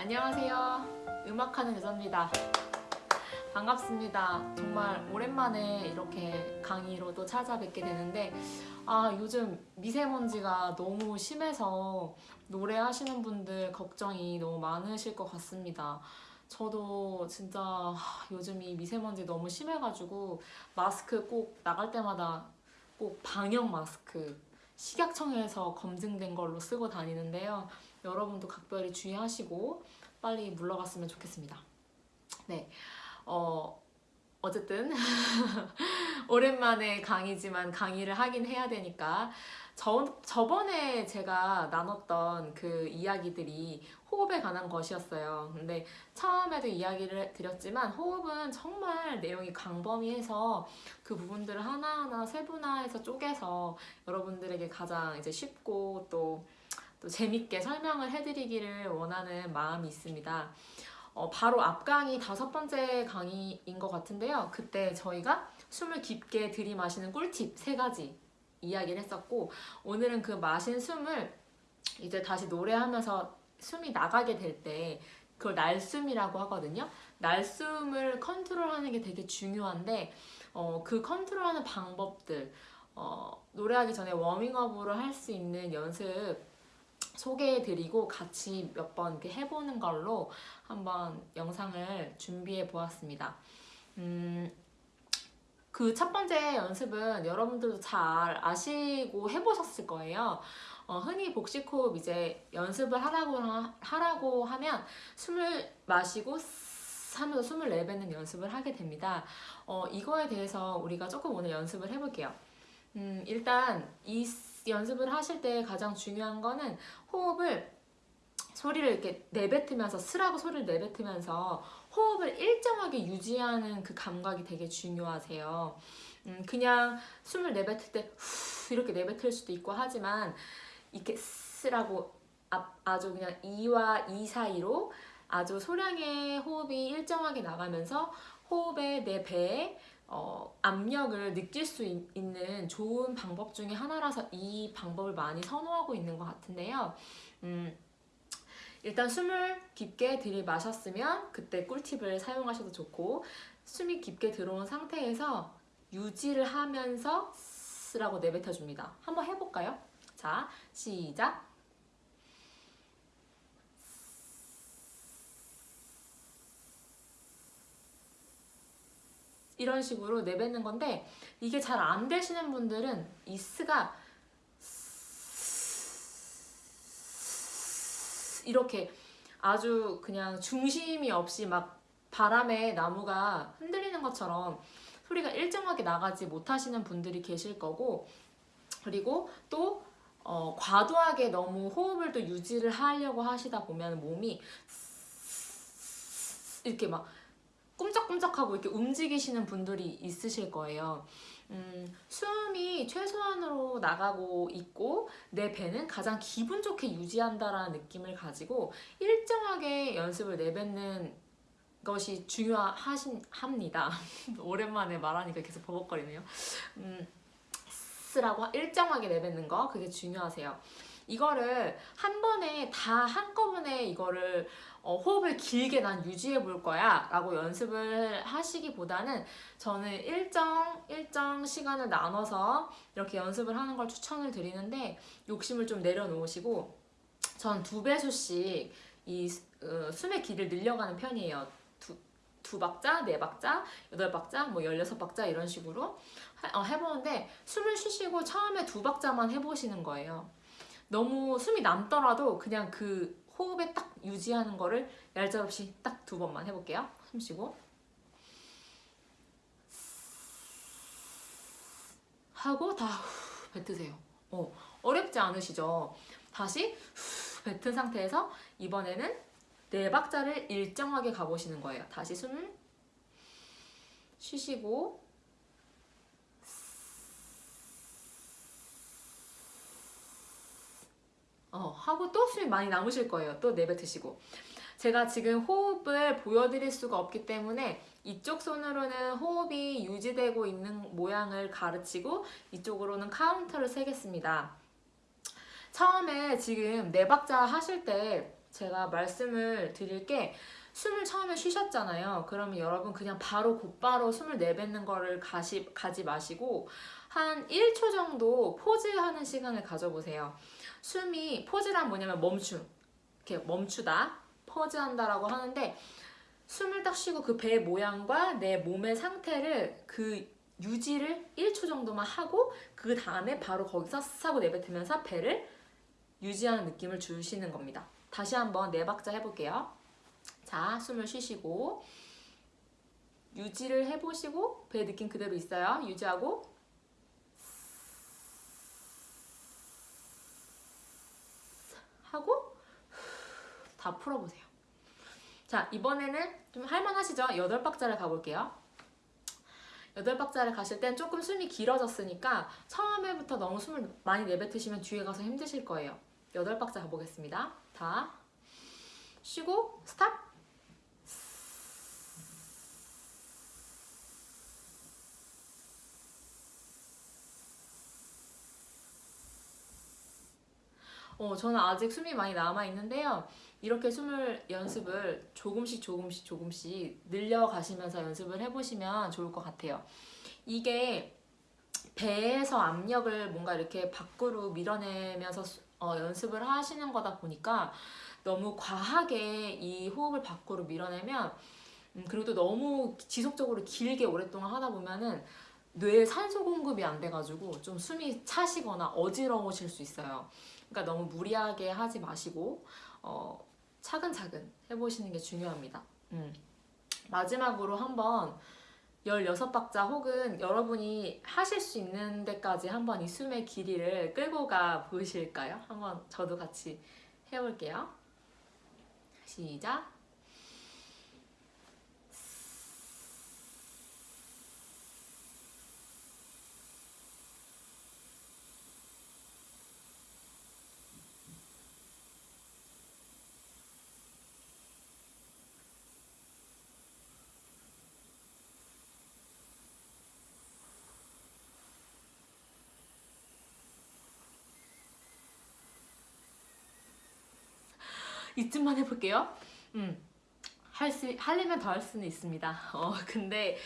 안녕하세요. 음악하는 여자입니다. 반갑습니다. 정말 오랜만에 이렇게 강의로 또 찾아뵙게 되는데 아 요즘 미세먼지가 너무 심해서 노래하시는 분들 걱정이 너무 많으실 것 같습니다. 저도 진짜 하, 요즘 이 미세먼지 너무 심해가지고 마스크 꼭 나갈 때마다 꼭 방역 마스크 식약청에서 검증된 걸로 쓰고 다니는데요. 여러분도 각별히 주의하시고 빨리 물러갔으면 좋겠습니다. 네, 어 어쨌든 오랜만에 강의지만 강의를 하긴 해야 되니까 저, 저번에 제가 나눴던 그 이야기들이 호흡에 관한 것이었어요. 근데 처음에도 이야기를 드렸지만 호흡은 정말 내용이 광범위해서 그 부분들을 하나하나 세분화해서 쪼개서 여러분들에게 가장 이제 쉽고 또, 또 재밌게 설명을 해드리기를 원하는 마음이 있습니다. 어, 바로 앞 강의 다섯 번째 강의인 것 같은데요. 그때 저희가 숨을 깊게 들이마시는 꿀팁 세 가지 이야기를 했었고 오늘은 그 마신 숨을 이제 다시 노래하면서 숨이 나가게 될 때 그걸 날숨이라고 하거든요. 날숨을 컨트롤하는 게 되게 중요한데 어, 그 컨트롤하는 방법들 어, 노래하기 전에 워밍업으로 할 수 있는 연습 소개해드리고 같이 몇 번 이렇게 해보는 걸로 한번 영상을 준비해 보았습니다. 음, 그 첫 번째 연습은 여러분들도 잘 아시고 해보셨을 거예요. 어, 흔히 복식호흡 이제 연습을 하라고, 하라고 하면 숨을 마시고 하면서 숨을 내뱉는 연습을 하게 됩니다. 어, 이거에 대해서 우리가 조금 오늘 연습을 해볼게요. 음, 일단 이 연습을 하실 때 가장 중요한 거는 호흡을 소리를 이렇게 내뱉으면서 스라고 소리를 내뱉으면서 호흡을 일정하게 유지하는 그 감각이 되게 중요하세요. 음, 그냥 숨을 내뱉을 때 후 이렇게 내뱉을 수도 있고 하지만 이렇게 스라고 아주 그냥 이와 이 사이로 아주 소량의 호흡이 일정하게 나가면서 호흡에 내 배에 어, 압력을 느낄 수 있, 는 좋은 방법 중에 하나라서 이 방법을 많이 선호하고 있는 것 같은데요. 음, 일단 숨을 깊게 들이마셨으면 그때 꿀팁을 사용하셔도 좋고 숨이 깊게 들어온 상태에서 유지를 하면서 쓰라고 내뱉어줍니다. 한번 해볼까요? 자, 시작! 이런 식으로 내뱉는 건데 이게 잘 안 되시는 분들은 이 스가 이렇게 아주 그냥 중심이 없이 막 바람에 나무가 흔들리는 것처럼 소리가 일정하게 나가지 못하시는 분들이 계실 거고 그리고 또 어, 과도하게 너무 호흡을 또 유지를 하려고 하시다 보면 몸이 이렇게 막 꿈쩍꿈쩍하고 이렇게 움직이시는 분들이 있으실 거예요. 음, 숨이 최소한으로 나가고 있고 내 배는 가장 기분 좋게 유지한다라는 느낌을 가지고 일정하게 연습을 내뱉는 것이 중요합니다. 오랜만에 말하니까 계속 버벅거리네요. 음, 스라고 일정하게 내뱉는 거 그게 중요하세요. 이거를 한 번에 다 한꺼번에 이거를 어, 호흡을 길게 난 유지해 볼 거야 라고 연습을 하시기보다는 저는 일정 일정 시간을 나눠서 이렇게 연습을 하는 걸 추천을 드리는데 욕심을 좀 내려놓으시고 전 두 배수씩 이 어, 숨의 길을 늘려가는 편이에요. 두, 두 박자, 네 박자, 여덟 박자, 뭐 열여섯 박자 이런 식으로 어, 해보는데 숨을 쉬시고 처음에 두 박자만 해보시는 거예요 너무 숨이 남더라도 그냥 그 호흡에 딱 유지하는 거를 얄짤없이 딱 두 번만 해볼게요. 숨 쉬고 하고 다 뱉으세요. 어, 어렵지 않으시죠? 다시 뱉은 상태에서 이번에는 네 박자를 일정하게 가보시는 거예요. 다시 숨 쉬시고 어, 하고 또 숨이 많이 남으실 거예요. 또 내뱉으시고. 제가 지금 호흡을 보여드릴 수가 없기 때문에 이쪽 손으로는 호흡이 유지되고 있는 모양을 가르치고 이쪽으로는 카운터를 세겠습니다. 처음에 지금 네 박자 하실 때 제가 말씀을 드릴 게 숨을 처음에 쉬셨잖아요. 그러면 여러분 그냥 바로 곧바로 숨을 내뱉는 거를 가시, 가지 마시고 한 1초 정도 pause하는 시간을 가져보세요. 숨이 pause란 뭐냐면 멈춤. 이렇게 멈추다. pause한다라고 하는데 숨을 딱 쉬고 그 배의 모양과 내 몸의 상태를 그 유지를 1초 정도만 하고 그 다음에 바로 거기서 스하고 내뱉으면서 배를 유지하는 느낌을 주시는 겁니다. 다시 한번 네 박자 해볼게요. 자, 숨을 쉬시고 유지를 해보시고 배 느낌 그대로 있어요. 유지하고 하고 다 풀어보세요. 자, 이번에는 좀 할만하시죠? 여덟 박자를 가볼게요. 여덟 박자를 가실 땐 조금 숨이 길어졌으니까 처음에부터 너무 숨을 많이 내뱉으시면 뒤에 가서 힘드실 거예요. 여덟 박자 가보겠습니다. 다 쉬고 스탑 어, 저는 아직 숨이 많이 남아 있는데요. 이렇게 숨을 연습을 조금씩 조금씩 조금씩 늘려가시면서 연습을 해보시면 좋을 것 같아요. 이게 배에서 압력을 뭔가 이렇게 밖으로 밀어내면서 수- 어, 연습을 하시는 거다 보니까 너무 과하게 이 호흡을 밖으로 밀어내면 음, 그리고 또 너무 지속적으로 길게 오랫동안 하다 보면은 뇌에 산소 공급이 안 돼가지고 좀 숨이 차시거나 어지러우실 수 있어요. 그러니까 너무 무리하게 하지 마시고 어, 차근차근 해보시는 게 중요합니다. 음. 마지막으로 한번 16박자 혹은 여러분이 하실 수 있는 데까지 한번 이 숨의 길이를 끌고 가 보실까요? 한번 저도 같이 해볼게요. 시작. 이쯤만 해볼게요. 음. 할 수, 하려면 더 할 수는 있습니다. 어, 근데,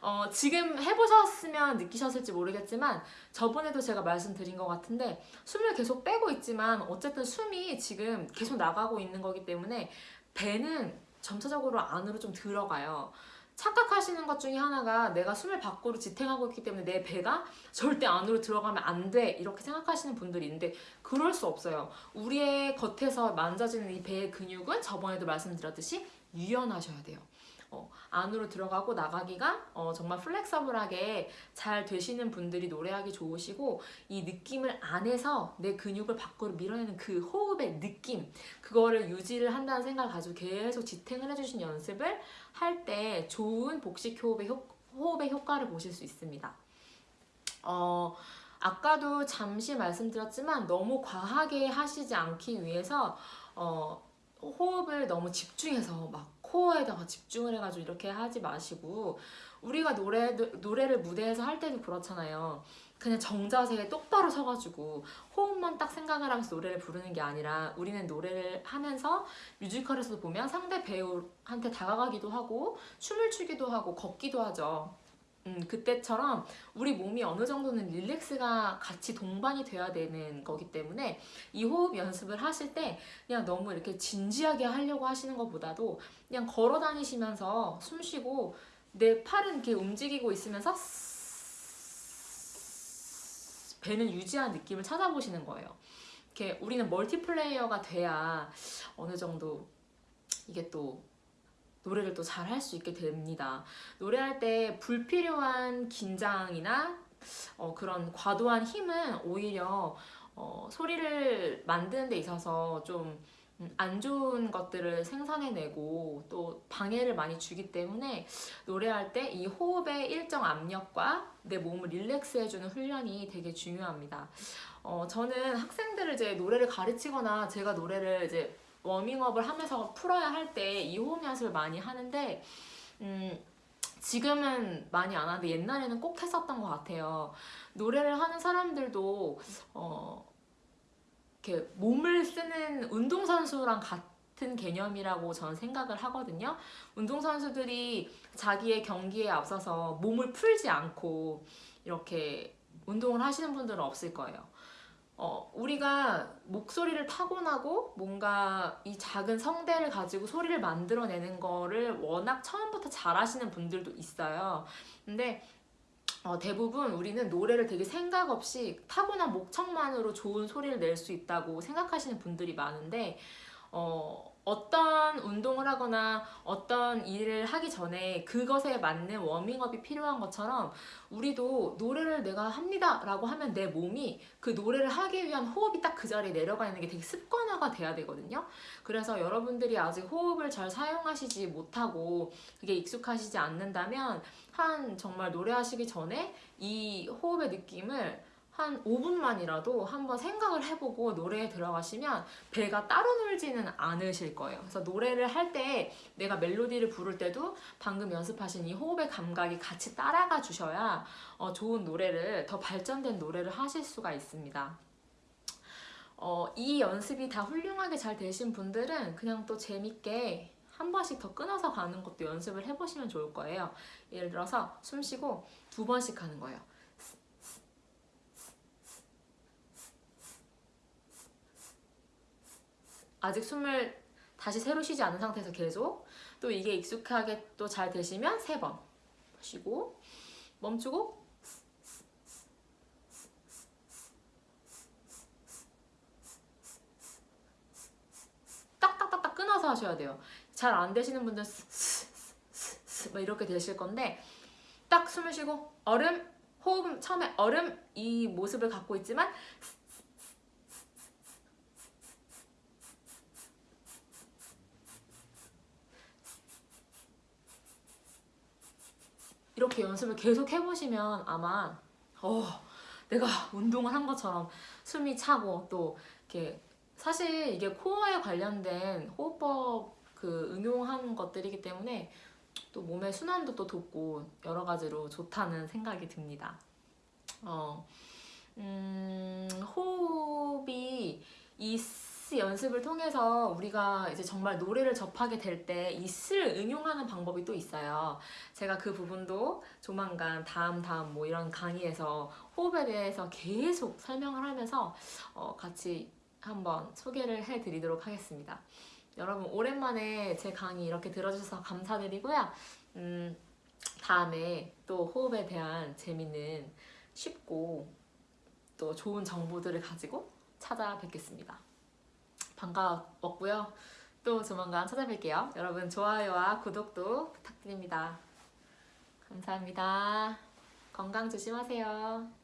어, 지금 해보셨으면 느끼셨을지 모르겠지만, 저번에도 제가 말씀드린 것 같은데, 숨을 계속 빼고 있지만, 어쨌든 숨이 지금 계속 나가고 있는 거기 때문에, 배는 점차적으로 안으로 좀 들어가요. 착각하시는 것 중에 하나가 내가 숨을 밖으로 지탱하고 있기 때문에 내 배가 절대 안으로 들어가면 안 돼. 이렇게 생각하시는 분들이 있는데, 그럴 수 없어요. 우리의 겉에서 만져지는 이 배의 근육은 저번에도 말씀드렸듯이 유연하셔야 돼요. 어, 안으로 들어가고 나가기가 어, 정말 플렉서블하게 잘 되시는 분들이 노래하기 좋으시고 이 느낌을 안에서 내 근육을 밖으로 밀어내는 그 호흡의 느낌 그거를 유지를 한다는 생각을 가지고 계속 지탱을 해주신 연습을 할 때 좋은 복식 호흡의, 효, 호흡의 효과를 보실 수 있습니다. 어, 아까도 잠시 말씀드렸지만 너무 과하게 하시지 않기 위해서 어, 호흡을 너무 집중해서 막 코어에다가 집중을 해가지고 이렇게 하지 마시고 우리가 노래 노래를 무대에서 할 때도 그렇잖아요. 그냥 정자세에 똑바로 서가지고 호흡만 딱 생각을 하면서 노래를 부르는 게 아니라 우리는 노래를 하면서 뮤지컬에서도 보면 상대 배우한테 다가가기도 하고 춤을 추기도 하고 걷기도 하죠. 음, 그때처럼 우리 몸이 어느 정도는 릴렉스가 같이 동반이 돼야 되는 거기 때문에 이 호흡 연습을 하실 때 그냥 너무 이렇게 진지하게 하려고 하시는 것보다도 그냥 걸어 다니시면서 숨 쉬고 내 팔은 이렇게 움직이고 있으면서 배는 유지한 느낌을 찾아보시는 거예요. 이렇게 우리는 멀티플레이어가 돼야 어느 정도 이게 또 노래를 또 잘 할 수 있게 됩니다. 노래할 때 불필요한 긴장이나 어, 그런 과도한 힘은 오히려 어, 소리를 만드는 데 있어서 좀 안 좋은 것들을 생산해내고 또 방해를 많이 주기 때문에 노래할 때 이 호흡의 일정 압력과 내 몸을 릴렉스 해주는 훈련이 되게 중요합니다. 어, 저는 학생들을 이제 노래를 가르치거나 제가 노래를 이제 워밍업을 하면서 풀어야 할 때 이 호흡 연습을 많이 하는데 음, 지금은 많이 안 하는데 옛날에는 꼭 했었던 것 같아요. 노래를 하는 사람들도 어, 이렇게 몸을 쓰는 운동선수랑 같은 개념이라고 저는 생각을 하거든요. 운동선수들이 자기의 경기에 앞서서 몸을 풀지 않고 이렇게 운동을 하시는 분들은 없을 거예요. 어, 우리가 목소리를 타고나고 뭔가 이 작은 성대를 가지고 소리를 만들어내는 거를 워낙 처음부터 잘하시는 분들도 있어요. 근데 어, 대부분 우리는 노래를 되게 생각 없이 타고난 목청만으로 좋은 소리를 낼 수 있다고 생각하시는 분들이 많은데 어, 어떤 운동을 하거나 어떤 일을 하기 전에 그것에 맞는 워밍업이 필요한 것처럼 우리도 노래를 내가 합니다 라고 하면 내 몸이 그 노래를 하기 위한 호흡이 딱 그 자리에 내려가 있는 게 되게 습관화가 돼야 되거든요. 그래서 여러분들이 아직 호흡을 잘 사용하시지 못하고 그게 익숙하시지 않는다면 한 정말 노래하시기 전에 이 호흡의 느낌을 한 5분만이라도 한번 생각을 해보고 노래에 들어가시면 배가 따로 놀지는 않으실 거예요. 그래서 노래를 할 때 내가 멜로디를 부를 때도 방금 연습하신 이 호흡의 감각이 같이 따라가 주셔야 어, 좋은 노래를 더 발전된 노래를 하실 수가 있습니다. 어, 이 연습이 다 훌륭하게 잘 되신 분들은 그냥 또 재밌게 한 번씩 더 끊어서 가는 것도 연습을 해보시면 좋을 거예요. 예를 들어서 숨 쉬고 두 번씩 하는 거예요. 아직 숨을 다시 새로 쉬지 않은 상태에서 계속 또 이게 익숙하게 또 잘 되시면 세 번 쉬고 멈추고 딱딱딱딱 끊어서 하셔야 돼요. 잘 안 되시는 분들 막 이렇게 되실 건데 딱 숨을 쉬고 얼음 호흡 처음에 얼음 이 모습을 갖고 있지만 이렇게 연습을 계속 해보시면 아마 어 내가 운동을 한 것처럼 숨이 차고 또 이렇게 사실 이게 코어에 관련된 호흡법 그 응용하는 것들이기 때문에 또 몸의 순환도 또 돕고 여러 가지로 좋다는 생각이 듭니다. 어, 음, 호흡이 이 스 연습을 통해서 우리가 이제 정말 노래를 접하게 될 때이 스를 응용하는 방법이 또 있어요. 제가 그 부분도 조만간 다음 다음 뭐 이런 강의에서 호흡에 대해서 계속 설명을 하면서 어, 같이 한번 소개를 해드리도록 하겠습니다. 여러분 오랜만에 제 강의 이렇게 들어주셔서 감사드리고요. 음, 다음에 또 호흡에 대한 재밌는 쉽고 또 좋은 정보들을 가지고 찾아뵙겠습니다. 반가웠고요. 또 조만간 찾아뵐게요. 여러분 좋아요와 구독도 부탁드립니다. 감사합니다. 건강 조심하세요.